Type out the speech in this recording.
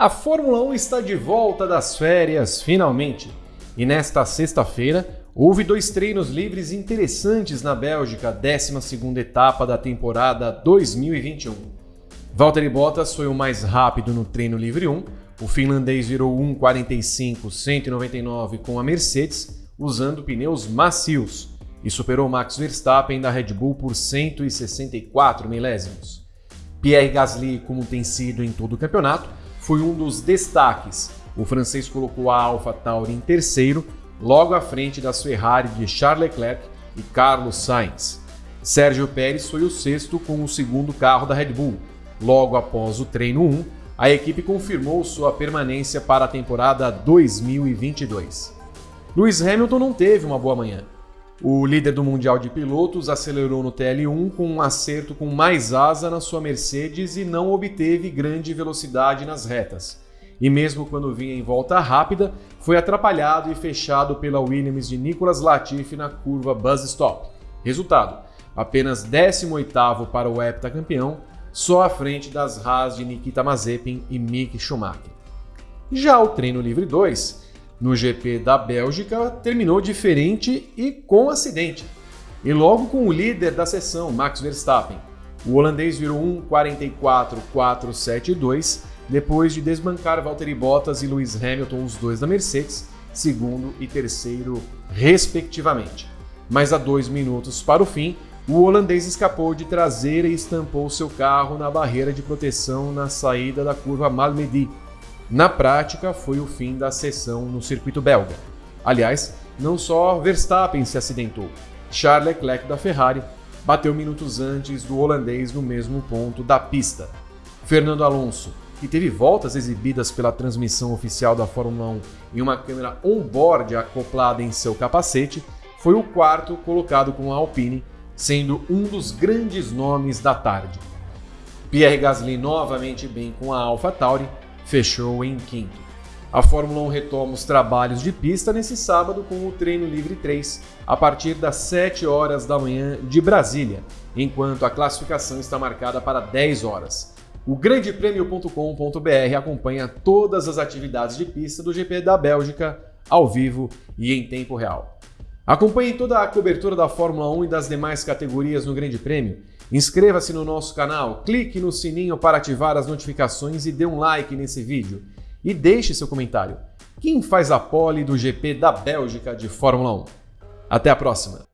A Fórmula 1 está de volta das férias, finalmente. E nesta sexta-feira, houve dois treinos livres interessantes na Bélgica, 12ª etapa da temporada 2021. Valtteri Bottas foi o mais rápido no treino livre 1, o finlandês virou 1:45.199 com a Mercedes, usando pneus macios, e superou Max Verstappen da Red Bull por 164 milésimos. Pierre Gasly, como tem sido em todo o campeonato, foi um dos destaques. O francês colocou a Alpha Tauri em terceiro, logo à frente das Ferrari de Charles Leclerc e Carlos Sainz. Sérgio Pérez foi o sexto com o segundo carro da Red Bull. Logo após o treino 1, a equipe confirmou sua permanência para a temporada 2022. Lewis Hamilton não teve uma boa manhã. O líder do Mundial de Pilotos acelerou no TL1 com um acerto com mais asa na sua Mercedes e não obteve grande velocidade nas retas. E mesmo quando vinha em volta rápida, foi atrapalhado e fechado pela Williams de Nicolas Latifi na curva Buzz Stop. Resultado: apenas 18º para o heptacampeão, só à frente das Haas de Nikita Mazepin e Mick Schumacher. Já o treino livre 2 no GP da Bélgica terminou diferente e com acidente. E logo com o líder da sessão, Max Verstappen. O holandês virou 1:44.472 depois de desbancar Valtteri Bottas e Lewis Hamilton, os dois da Mercedes, segundo e terceiro, respectivamente. Mas a dois minutos para o fim, o holandês escapou de traseira e estampou seu carro na barreira de proteção na saída da curva Malmedy, na prática, foi o fim da sessão no circuito belga. Aliás, não só Verstappen se acidentou. Charles Leclerc da Ferrari bateu minutos antes do holandês no mesmo ponto da pista. Fernando Alonso, que teve voltas exibidas pela transmissão oficial da Fórmula 1 em uma câmera on-board acoplada em seu capacete, foi o quarto colocado com a Alpine, sendo um dos grandes nomes da tarde. Pierre Gasly novamente bem com a AlphaTauri, fechou em quinto. A Fórmula 1 retoma os trabalhos de pista nesse sábado com o treino livre 3, a partir das 7 horas da manhã de Brasília, enquanto a classificação está marcada para 10 horas. O grandepremio.com.br acompanha todas as atividades de pista do GP da Bélgica ao vivo e em tempo real. Acompanhe toda a cobertura da Fórmula 1 e das demais categorias no Grande Prêmio Inscreva-se no nosso canal, clique no sininho para ativar as notificações e dê um like nesse vídeo. E deixe seu comentário. Quem faz a pole do GP da Bélgica de Fórmula 1? Até a próxima!